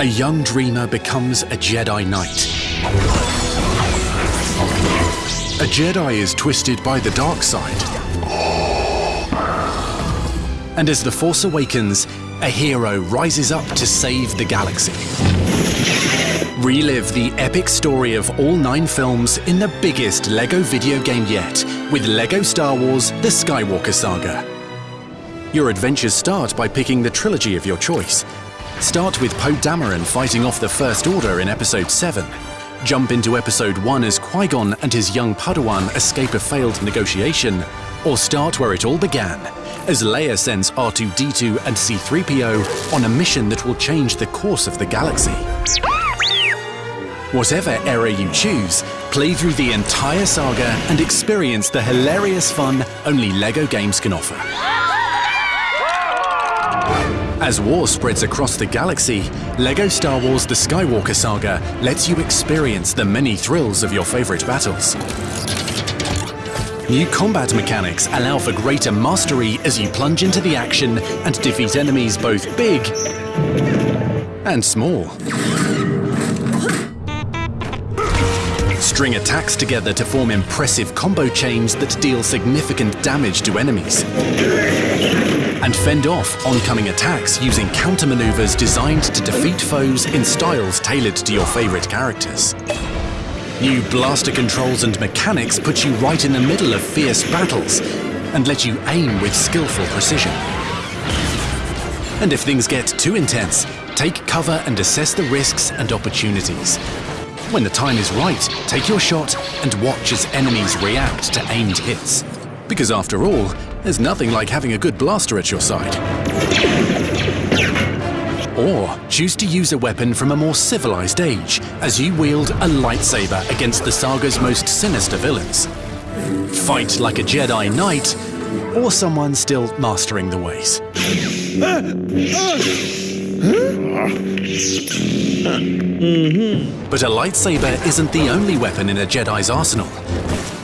a young dreamer becomes a Jedi Knight. A Jedi is twisted by the dark side. And as the Force awakens, a hero rises up to save the galaxy. Relive the epic story of all nine films in the biggest LEGO video game yet with LEGO Star Wars The Skywalker Saga. Your adventures start by picking the trilogy of your choice. Start with Poe Dameron fighting off the First Order in Episode 7. Jump into Episode 1 as Qui-Gon and his young Padawan escape a failed negotiation. Or start where it all began, as Leia sends R2-D2 and C-3PO on a mission that will change the course of the galaxy. Whatever era you choose, play through the entire saga and experience the hilarious fun only LEGO games can offer. As war spreads across the galaxy, LEGO Star Wars The Skywalker Saga lets you experience the many thrills of your favorite battles. New combat mechanics allow for greater mastery as you plunge into the action and defeat enemies both big and small. String attacks together to form impressive combo chains that deal significant damage to enemies. And fend off oncoming attacks using counter-maneuvers designed to defeat foes in styles tailored to your favorite characters. New blaster controls and mechanics put you right in the middle of fierce battles and let you aim with skillful precision. And if things get too intense, take cover and assess the risks and opportunities. When the time is right, take your shot and watch as enemies react to aimed hits. Because after all, there's nothing like having a good blaster at your side. Or choose to use a weapon from a more civilized age as you wield a lightsaber against the saga's most sinister villains. Fight like a Jedi Knight or someone still mastering the ways. But a lightsaber isn't the only weapon in a Jedi's arsenal.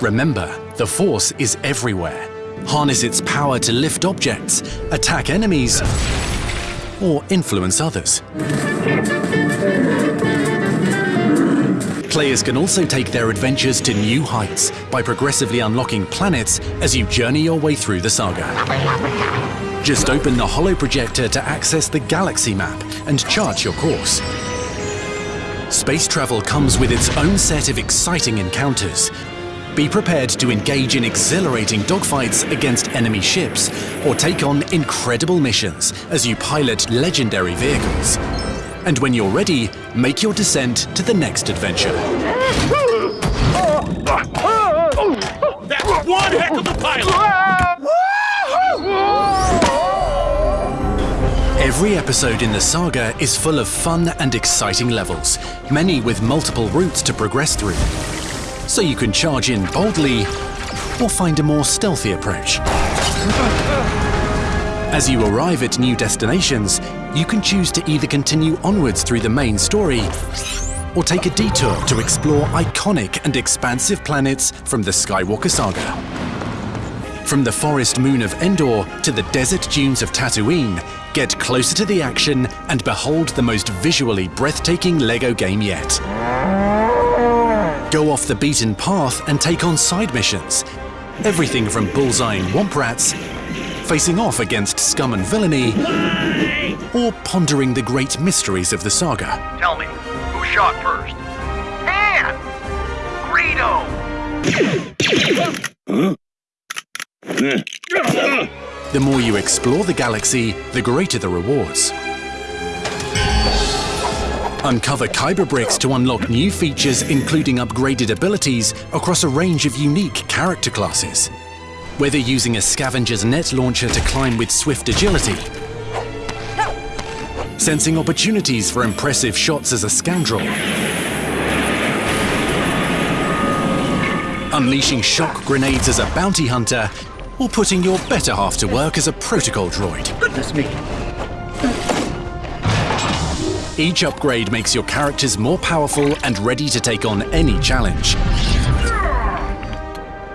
Remember, the Force is everywhere. Harness its power to lift objects, attack enemies, or influence others. Players can also take their adventures to new heights by progressively unlocking planets as you journey your way through the saga. Just open the holo projector to access the galaxy map and chart your course. Space travel comes with its own set of exciting encounters, be prepared to engage in exhilarating dogfights against enemy ships or take on incredible missions as you pilot legendary vehicles. And when you're ready, make your descent to the next adventure. That's one heck of a pilot! Every episode in the saga is full of fun and exciting levels, many with multiple routes to progress through so you can charge in boldly or find a more stealthy approach. As you arrive at new destinations, you can choose to either continue onwards through the main story or take a detour to explore iconic and expansive planets from the Skywalker saga. From the forest moon of Endor to the desert dunes of Tatooine, get closer to the action and behold the most visually breathtaking LEGO game yet. Go off the beaten path and take on side missions. Everything from bullseyeing womp rats, facing off against scum and villainy, or pondering the great mysteries of the saga. Tell me, who shot first? Han! Greedo! The more you explore the galaxy, the greater the rewards. Uncover Kyber bricks to unlock new features including upgraded abilities across a range of unique character classes. Whether using a scavenger's net launcher to climb with swift agility, sensing opportunities for impressive shots as a scoundrel, unleashing shock grenades as a bounty hunter, or putting your better half to work as a protocol droid. Goodness me! Each upgrade makes your characters more powerful and ready to take on any challenge.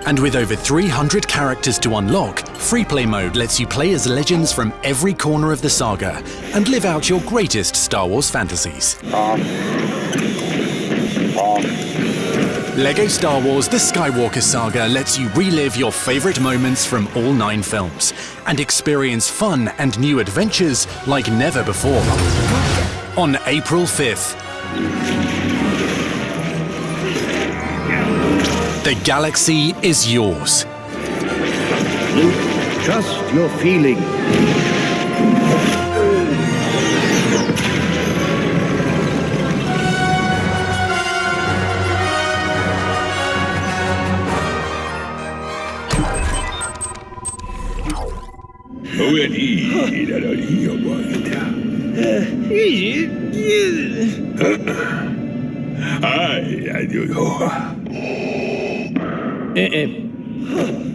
And with over 300 characters to unlock, Free Play mode lets you play as legends from every corner of the saga and live out your greatest Star Wars fantasies. LEGO Star Wars The Skywalker Saga lets you relive your favorite moments from all nine films and experience fun and new adventures like never before. On April 5th, the galaxy is yours. Trust your feeling. Ai, ai, Deus. Eh, eh.